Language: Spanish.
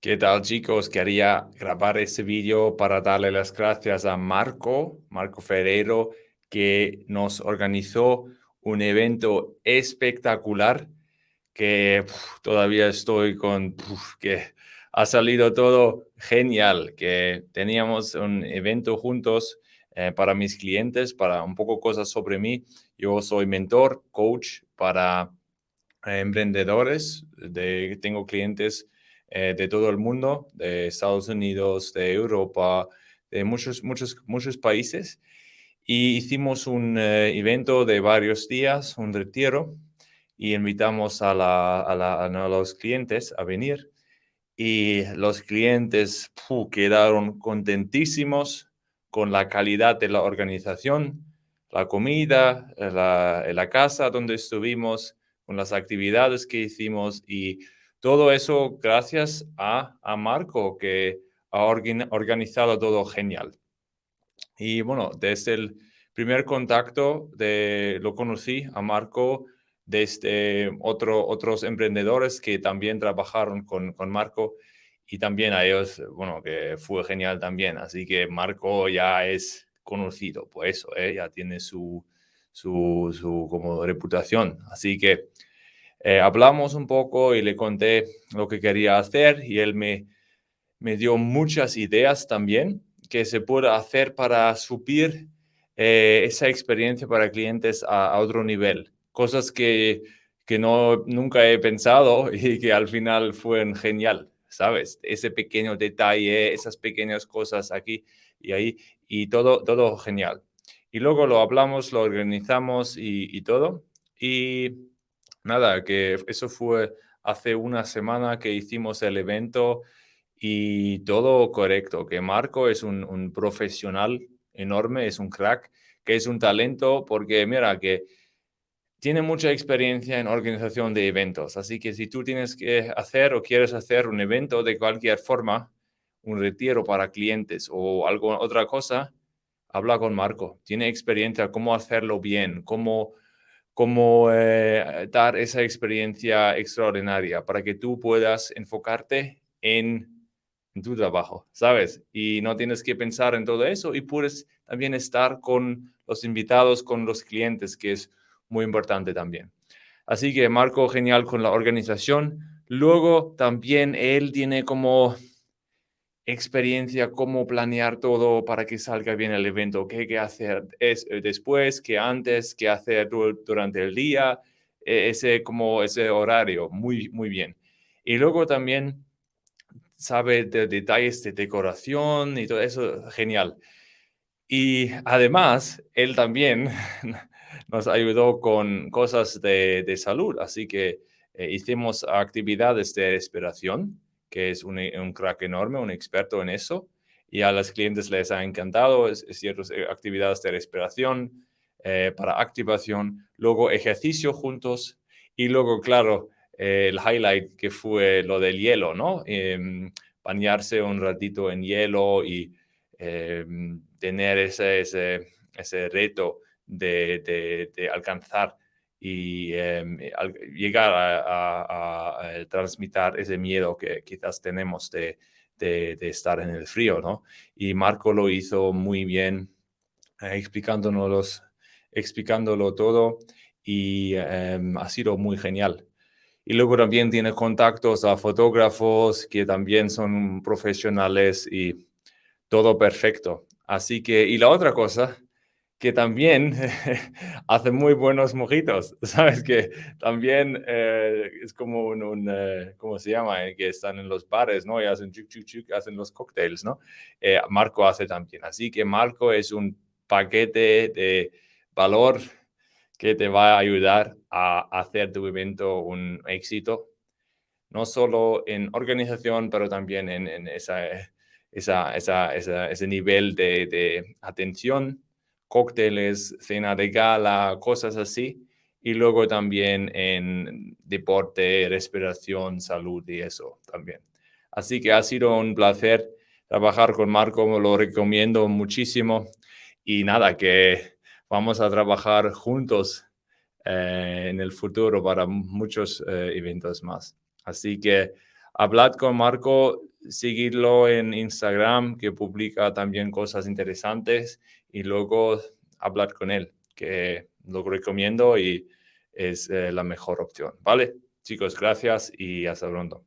¿Qué tal chicos? Quería grabar este vídeo para darle las gracias a Marco, Marco Ferrero, que nos organizó un evento espectacular que todavía estoy con, que ha salido todo genial, que teníamos un evento juntos eh, para mis clientes, para un poco cosas sobre mí. Yo soy mentor, coach para eh, emprendedores, de, tengo clientes eh, de todo el mundo, de Estados Unidos, de Europa, de muchos, muchos, muchos países. Y hicimos un eh, evento de varios días, un retiro, y invitamos a, los clientes a venir. Y los clientes quedaron contentísimos con la calidad de la organización, la comida, la, la casa donde estuvimos, con las actividades que hicimos y todo eso gracias a, a Marco, que ha organizado todo genial. Y bueno, desde el primer contacto de, lo conocí a Marco desde otro, otros emprendedores que también trabajaron con, con Marco y también a ellos, bueno, que fue genial también. Así que Marco ya es conocido por eso, ¿eh? ya tiene su, su, su como reputación. Así que eh, hablamos un poco y le conté lo que quería hacer y él me, me dio muchas ideas también que se puede hacer para subir eh, esa experiencia para clientes a, otro nivel. Cosas que, que no, nunca he pensado y que al final fueron genial, ¿sabes? Ese pequeño detalle, esas pequeñas cosas aquí y ahí y todo, todo genial. Y luego lo hablamos, lo organizamos y, y todo. Y nada, que eso fue hace una semana que hicimos el evento y todo correcto, que Marco es un, profesional enorme, es un crack, que es un talento, porque mira, que tiene mucha experiencia en organización de eventos, así que si tú tienes que hacer o quieres hacer un evento de cualquier forma, un retiro para clientes o algo, otra cosa, habla con Marco. Tiene experiencia cómo hacerlo bien, cómo cómo eh, dar esa experiencia extraordinaria para que tú puedas enfocarte en, tu trabajo, ¿sabes? Y no tienes que pensar en todo eso y puedes también estar con los invitados, con los clientes, que es muy importante también. Así que Marco, genial con la organización. Luego también él tiene como experiencia, cómo planear todo para que salga bien el evento, qué que hacer es, eh, después, qué antes, qué hacer durante el día, e, ese, como ese horario, muy, muy bien. Y luego también sabe de detalles de decoración y todo eso, genial. Y además, él también nos ayudó con cosas de, de salud, así que eh, hicimos actividades de respiración, que es un, crack enorme, un experto en eso, y a los clientes les ha encantado ciertas eh, actividades de respiración, eh, para activación, luego ejercicio juntos, y luego, claro, eh, el highlight que fue lo del hielo, ¿no? Em, bañarse un ratito en hielo y em, tener ese, ese, ese reto de, de alcanzar y em, eh, llegar a, transmitir ese miedo que quizás tenemos de, estar en el frío, ¿no? Y Marco lo hizo muy bien, eh, explicándonos, explicándolo todo y em, ha sido muy genial. Y luego también tiene contactos a fotógrafos que también son profesionales y todo perfecto. Así que, y la otra cosa que también hace muy buenos mojitos, ¿sabes? Que también eh, es como un, eh, ¿cómo se llama? Eh, que están en los bares, ¿no? Y hacen chuk, chuk, chuk, hacen los cócteles, ¿no? Marco hace también. Así que Marco es un paquete de valor que te va a ayudar a hacer tu evento un éxito, no solo en organización, pero también en, ese nivel de atención cócteles, cena de gala, cosas así. Y luego también en deporte, respiración, salud y eso también. Así que ha sido un placer trabajar con Marco, lo recomiendo muchísimo. Y nada, que vamos a trabajar juntos eh, en el futuro para muchos eh, eventos más. Así que hablad con Marco, seguidlo en Instagram, que publica también cosas interesantes, y luego hablad con él, que lo recomiendo y es eh, la mejor opción. ¿Vale? Chicos, gracias y hasta pronto.